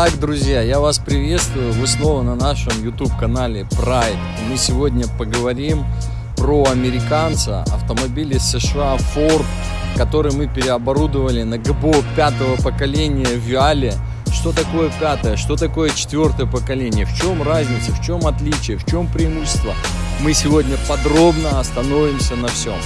Итак, друзья, я вас приветствую. Вы снова на нашем YouTube-канале Pride. Мы сегодня поговорим про американца, автомобили США Ford, который мы переоборудовали на ГБО пятого поколения Виале. Что такое пятое, что такое четвертое поколение, в чем разница, в чем отличие, в чем преимущество. Мы сегодня подробно остановимся на всем.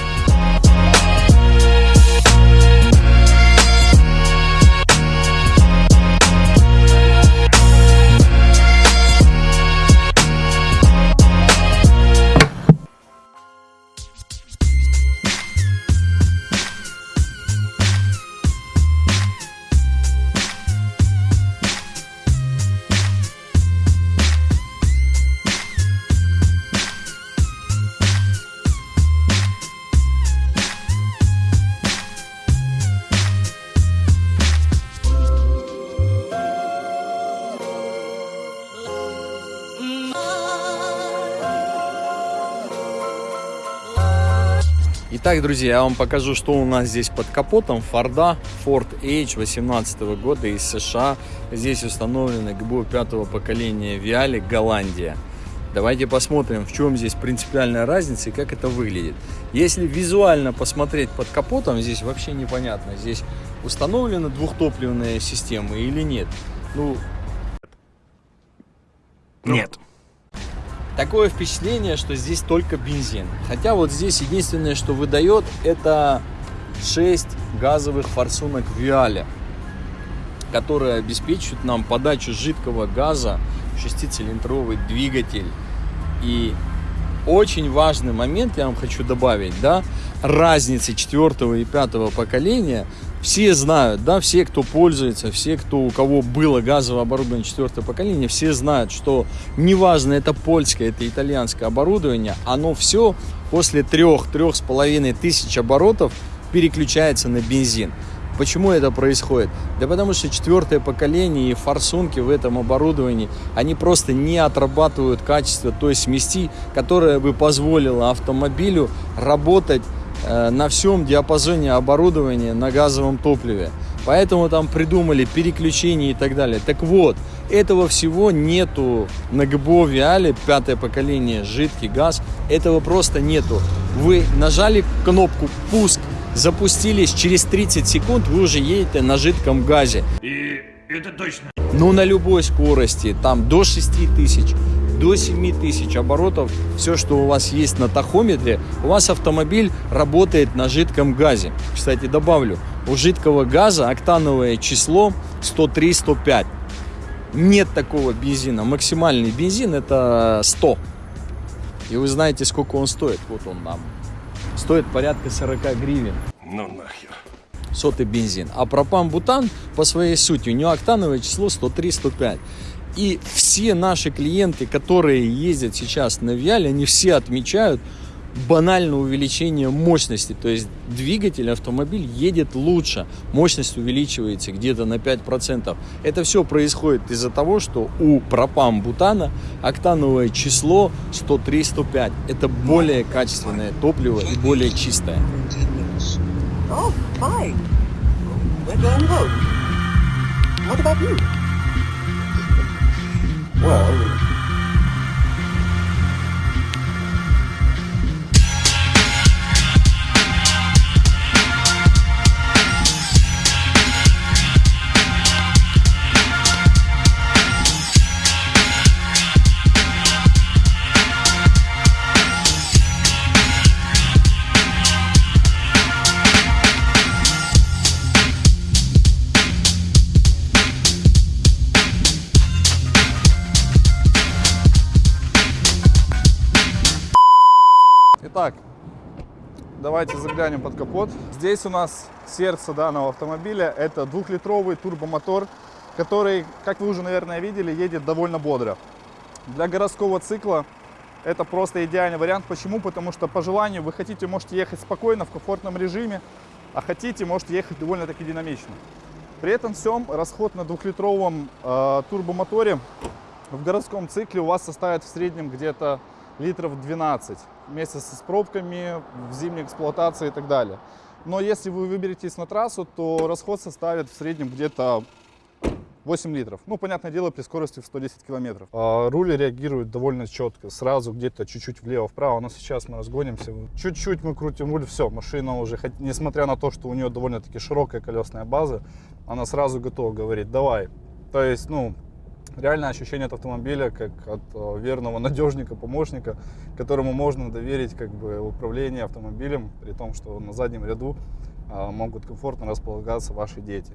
Итак, друзья, я вам покажу, что у нас здесь под капотом. Форда Ford H 18 года из США. Здесь установлены ГБУ пятого поколения Виали Голландия. Давайте посмотрим, в чем здесь принципиальная разница и как это выглядит. Если визуально посмотреть под капотом, здесь вообще непонятно, здесь установлена двухтопливная система или нет. Ну, нет. Такое впечатление, что здесь только бензин. Хотя вот здесь единственное, что выдает, это 6 газовых форсунок Виаля, которые обеспечивают нам подачу жидкого газа в шестицилиндровый двигатель. И очень важный момент я вам хочу добавить, да, разницы четвертого и пятого поколения все знают, да, все, кто пользуется, все, кто, у кого было газовое оборудование четвертого поколения, все знают, что неважно, это польское, это итальянское оборудование, оно все после трех-трех с половиной тысяч оборотов переключается на бензин. Почему это происходит? Да потому что четвертое поколение и форсунки в этом оборудовании, они просто не отрабатывают качество той смеси, которая бы позволила автомобилю работать на всем диапазоне оборудования на газовом топливе. Поэтому там придумали переключение и так далее. Так вот, этого всего нету на ГБО Виале, пятое поколение, жидкий газ. Этого просто нету. Вы нажали кнопку «Пуск», запустились, через 30 секунд вы уже едете на жидком газе. И это точно. Ну, на любой скорости, там до 6000 до 7000 оборотов, все, что у вас есть на тахометре, у вас автомобиль работает на жидком газе. Кстати, добавлю, у жидкого газа октановое число 103-105. Нет такого бензина. Максимальный бензин это 100. И вы знаете, сколько он стоит. Вот он нам. Стоит порядка 40 гривен. Ну нахер. Сотый бензин. А пропан-бутан по своей сути, у него октановое число 103-105. И все наши клиенты, которые ездят сейчас на Виале, они все отмечают банальное увеличение мощности. То есть двигатель, автомобиль едет лучше, мощность увеличивается где-то на 5%. Это все происходит из-за того, что у пропам-бутана октановое число 103-105. Это более качественное топливо и более чистое. Oh. What about you? Well, Итак, давайте заглянем под капот. Здесь у нас сердце данного автомобиля. Это двухлитровый турбомотор, который, как вы уже, наверное, видели, едет довольно бодро. Для городского цикла это просто идеальный вариант. Почему? Потому что по желанию вы хотите, можете ехать спокойно, в комфортном режиме, а хотите, можете ехать довольно-таки динамично. При этом всем расход на двухлитровом э, турбомоторе в городском цикле у вас составит в среднем где-то литров 12 вместе с пробками в зимней эксплуатации и так далее. Но если вы выберетесь на трассу, то расход составит в среднем где-то 8 литров. Ну, понятное дело, при скорости в 110 километров. А руль реагирует довольно четко. Сразу где-то чуть-чуть влево-вправо. Но сейчас мы разгонимся. Чуть-чуть мы крутим руль. Все, машина уже, хоть- несмотря на то, что у нее довольно-таки широкая колесная база, она сразу готова говорить, давай. То есть, ну, реальное ощущение от автомобиля, как от э, верного надежника, помощника, которому можно доверить как бы управление автомобилем, при том, что на заднем ряду э, могут комфортно располагаться ваши дети.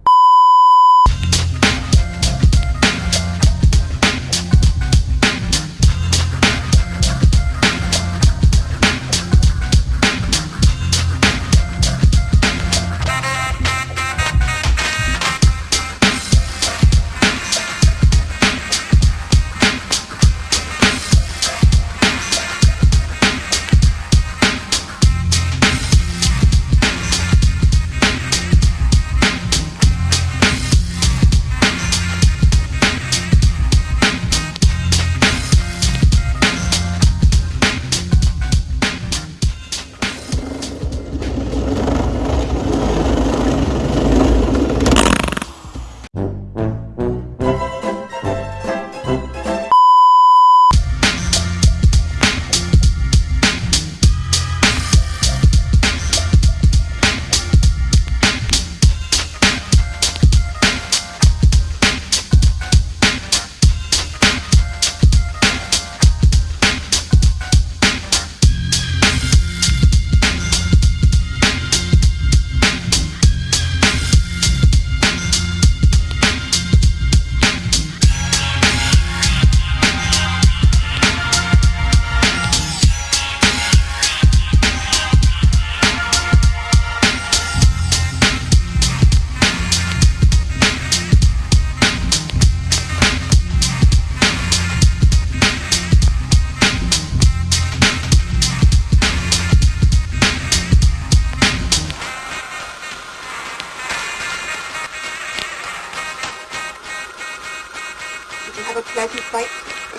Like you?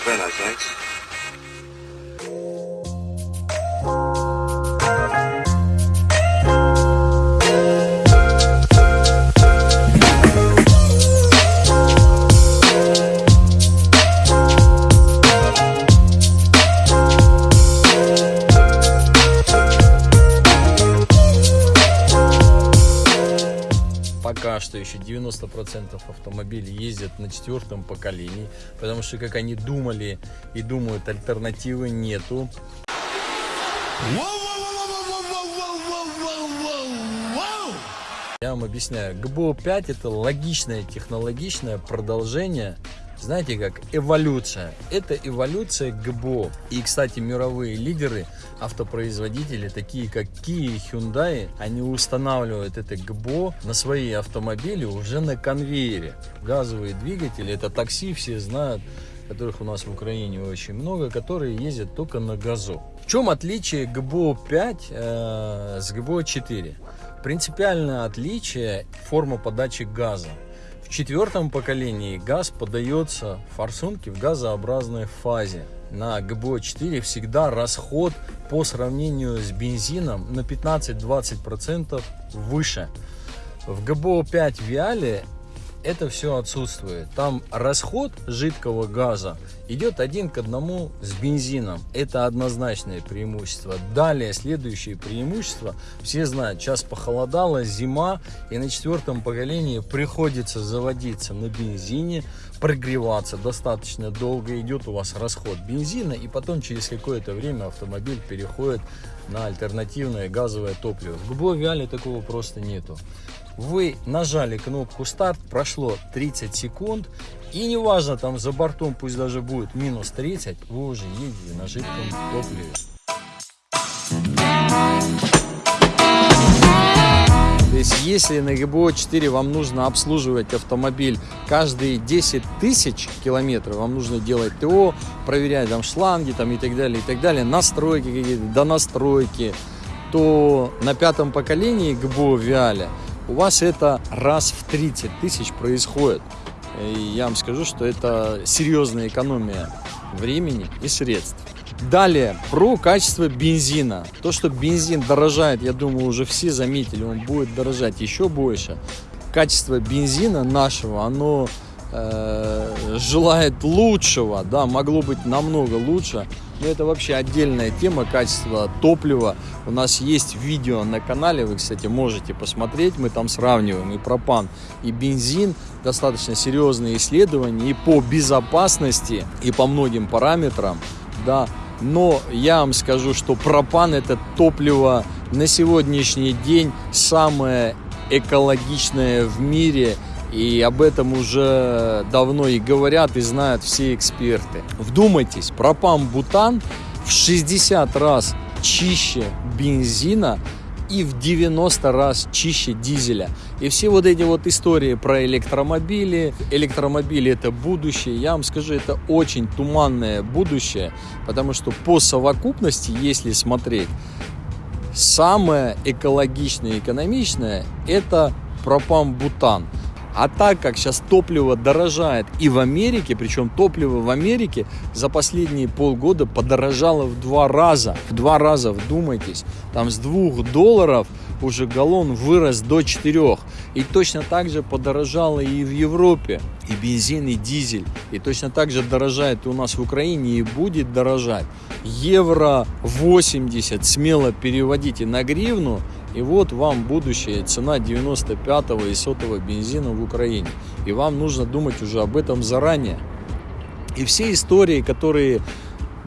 Very nice, thanks. Что еще 90% автомобилей ездят на четвертом поколении, потому что, как они думали и думают, альтернативы нету. Я вам объясняю, ГБО 5 это логичное технологичное продолжение, знаете как, эволюция. Это эволюция ГБО. И, кстати, мировые лидеры, автопроизводители, такие как Kia и Hyundai, они устанавливают это ГБО на свои автомобили уже на конвейере. Газовые двигатели, это такси, все знают, которых у нас в Украине очень много, которые ездят только на газу. В чем отличие ГБО 5 э, с ГБО 4? Принципиальное отличие – форма подачи газа. В четвертом поколении газ подается форсунке в газообразной фазе. На ГБО 4 всегда расход по сравнению с бензином на 15-20% выше. В ГБО 5 Виале это все отсутствует. Там расход жидкого газа идет один к одному с бензином. Это однозначное преимущество. Далее, следующее преимущество. Все знают, сейчас похолодало, зима, и на четвертом поколении приходится заводиться на бензине, прогреваться достаточно долго, идет у вас расход бензина, и потом через какое-то время автомобиль переходит на альтернативное газовое топливо. В ГБО такого просто нету. Вы нажали кнопку старт, прошло 30 секунд, и неважно, там за бортом пусть даже будет минус 30, вы уже едете на жидком топливе. Есть, если на ГБО 4 вам нужно обслуживать автомобиль каждые 10 тысяч километров, вам нужно делать ТО, проверять там шланги там, и так далее, и так далее, настройки какие-то, донастройки, то на пятом поколении ГБО Виаля у вас это раз в 30 тысяч происходит. И я вам скажу, что это серьезная экономия времени и средств. Далее, про качество бензина. То, что бензин дорожает, я думаю, уже все заметили, он будет дорожать еще больше. Качество бензина нашего, оно э, желает лучшего, да, могло быть намного лучше. Но это вообще отдельная тема качества топлива. У нас есть видео на канале, вы, кстати, можете посмотреть. Мы там сравниваем и пропан, и бензин. Достаточно серьезные исследования и по безопасности, и по многим параметрам. Да. Но я вам скажу, что пропан это топливо на сегодняшний день самое экологичное в мире и об этом уже давно и говорят, и знают все эксперты. Вдумайтесь, пропан-бутан в 60 раз чище бензина и в 90 раз чище дизеля. И все вот эти вот истории про электромобили, электромобили это будущее, я вам скажу, это очень туманное будущее, потому что по совокупности, если смотреть, самое экологичное и экономичное это пропан-бутан. А так как сейчас топливо дорожает и в Америке, причем топливо в Америке за последние полгода подорожало в два раза. В два раза, вдумайтесь. Там с двух долларов уже галлон вырос до 4. И точно так же подорожало и в Европе. И бензин, и дизель. И точно так же дорожает и у нас в Украине и будет дорожать. Евро 80 смело переводите на гривну. И вот вам будущее цена 95-го и сотого бензина в Украине. И вам нужно думать уже об этом заранее. И все истории, которые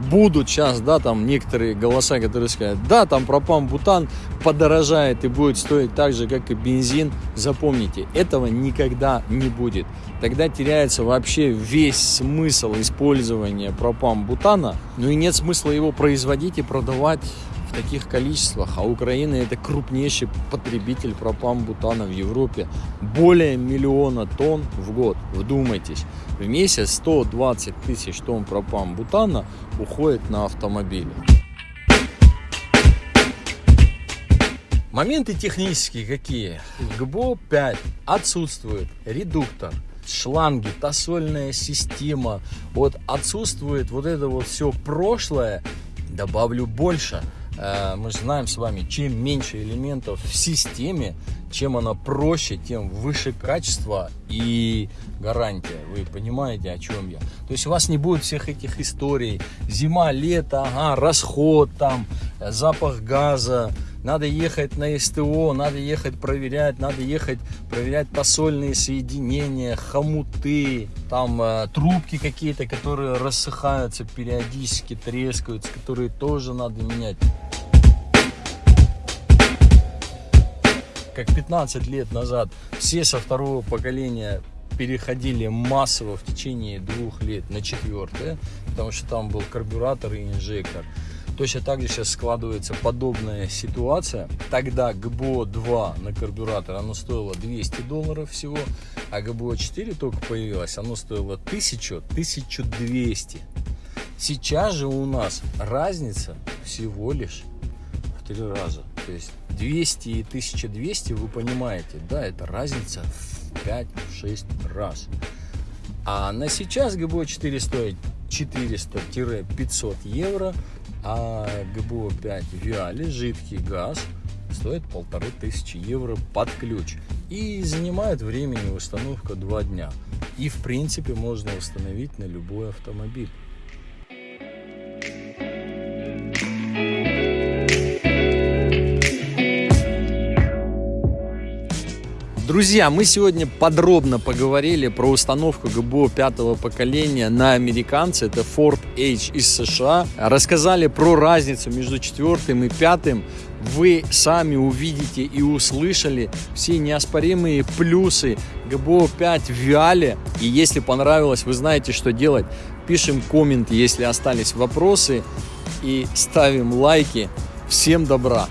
будут сейчас, да, там некоторые голоса, которые скажут, да, там пропан-бутан подорожает и будет стоить так же, как и бензин, запомните, этого никогда не будет. Тогда теряется вообще весь смысл использования пропан-бутана, ну и нет смысла его производить и продавать в таких количествах, а Украина это крупнейший потребитель пропан-бутана в Европе. Более миллиона тонн в год, вдумайтесь. В месяц 120 тысяч тонн пропан-бутана уходит на автомобили. Моменты технические какие? ГБО 5 отсутствует редуктор, шланги, тосольная система. Вот отсутствует вот это вот все прошлое. Добавлю больше – мы же знаем с вами, чем меньше элементов в системе, чем она проще, тем выше качество и гарантия. Вы понимаете, о чем я? То есть у вас не будет всех этих историй. Зима, лето, ага, расход там, запах газа. Надо ехать на СТО, надо ехать проверять, надо ехать проверять посольные соединения, хомуты, там э, трубки какие-то, которые рассыхаются периодически, трескаются, которые тоже надо менять. как 15 лет назад все со второго поколения переходили массово в течение двух лет на четвертое, потому что там был карбюратор и инжектор. Точно так же сейчас складывается подобная ситуация. Тогда ГБО-2 на карбюратор, оно стоило 200 долларов всего, а ГБО-4 только появилось, оно стоило 1000-1200. Сейчас же у нас разница всего лишь в три раза. То есть 200 и 1200, вы понимаете, да, это разница в 5-6 раз. А на сейчас ГБО 4 стоит 400-500 евро, а ГБО 5 Виали, жидкий газ, стоит полторы тысячи евро под ключ. И занимает времени установка 2 дня. И в принципе можно установить на любой автомобиль. Друзья, мы сегодня подробно поговорили про установку ГБО пятого поколения на американце. Это Ford H из США. Рассказали про разницу между четвертым и пятым. Вы сами увидите и услышали все неоспоримые плюсы ГБО 5 в Виале. И если понравилось, вы знаете, что делать. Пишем коммент, если остались вопросы. И ставим лайки. Всем добра!